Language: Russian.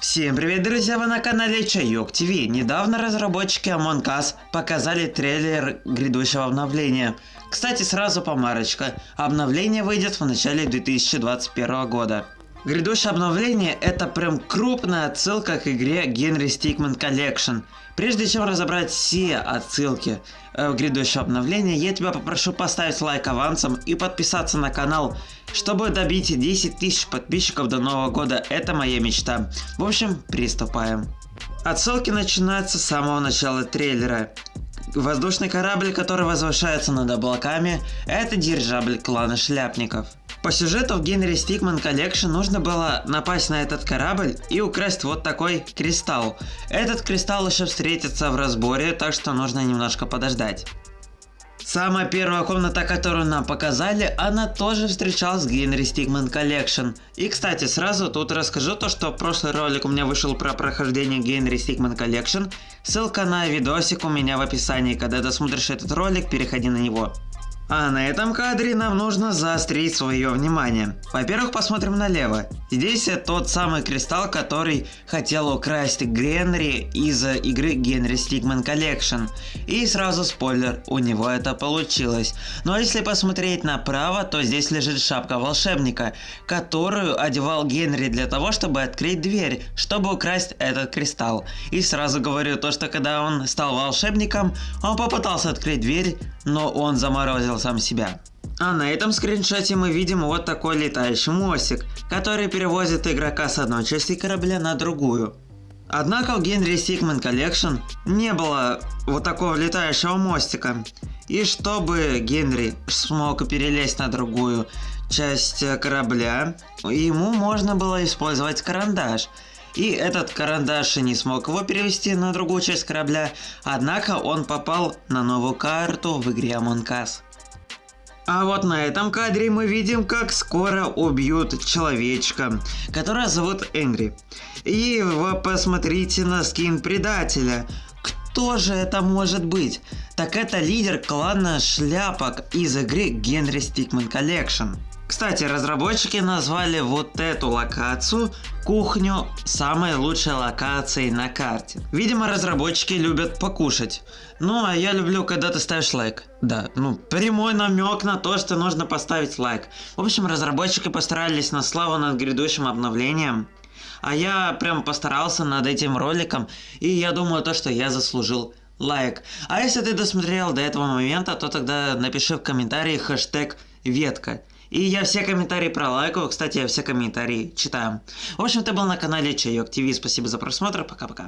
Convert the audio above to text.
Всем привет, друзья! Вы на канале Чайок ТВ. Недавно разработчики Among Us показали трейлер грядущего обновления. Кстати, сразу помарочка. Обновление выйдет в начале 2021 года. Грядущее обновление это прям крупная отсылка к игре Генри Стикман Collection. Прежде чем разобрать все отсылки э, в грядущее обновление, я тебя попрошу поставить лайк авансом и подписаться на канал, чтобы добить 10 тысяч подписчиков до нового года. Это моя мечта. В общем, приступаем. Отсылки начинаются с самого начала трейлера. Воздушный корабль, который возвышается над облаками, это дирижабль клана шляпников. По сюжету в Генри Стикман Collection нужно было напасть на этот корабль и украсть вот такой кристалл. Этот кристалл еще встретится в разборе, так что нужно немножко подождать. Самая первая комната, которую нам показали, она тоже встречалась в Генри Стигман Collection. И кстати, сразу тут расскажу то, что прошлый ролик у меня вышел про прохождение Генри Стигман Collection. Ссылка на видосик у меня в описании, когда ты смотришь этот ролик, переходи на него. А на этом кадре нам нужно заострить свое внимание. Во-первых, посмотрим налево. Здесь тот самый кристалл, который хотел украсть Генри из игры Генри Стигман Collection. И сразу спойлер, у него это получилось. Но если посмотреть направо, то здесь лежит шапка волшебника, которую одевал Генри для того, чтобы открыть дверь, чтобы украсть этот кристалл. И сразу говорю то, что когда он стал волшебником, он попытался открыть дверь, но он заморозил сам себя. А на этом скриншоте мы видим вот такой летающий мостик, который перевозит игрока с одной части корабля на другую. Однако в Генри Сигман Collection не было вот такого летающего мостика. И чтобы Генри смог перелезть на другую часть корабля, ему можно было использовать карандаш. И этот карандаш не смог его перевести на другую часть корабля, однако он попал на новую карту в игре Among Us. А вот на этом кадре мы видим, как скоро убьют человечка, которого зовут Энгри. И вы посмотрите на скин предателя. Кто же это может быть? Так это лидер клана шляпок из игры Генри Стикман Collection. Кстати, разработчики назвали вот эту локацию кухню самой лучшей локацией на карте. Видимо, разработчики любят покушать. Ну, а я люблю, когда ты ставишь лайк. Да, ну, прямой намек на то, что нужно поставить лайк. В общем, разработчики постарались на славу над грядущим обновлением. А я прям постарался над этим роликом, и я думаю то, что я заслужил лайк. А если ты досмотрел до этого момента, то тогда напиши в комментарии хэштег ветка. И я все комментарии пролайкаю. Кстати, я все комментарии читаю. В общем, ты был на канале Чайок ТВ. Спасибо за просмотр. Пока-пока.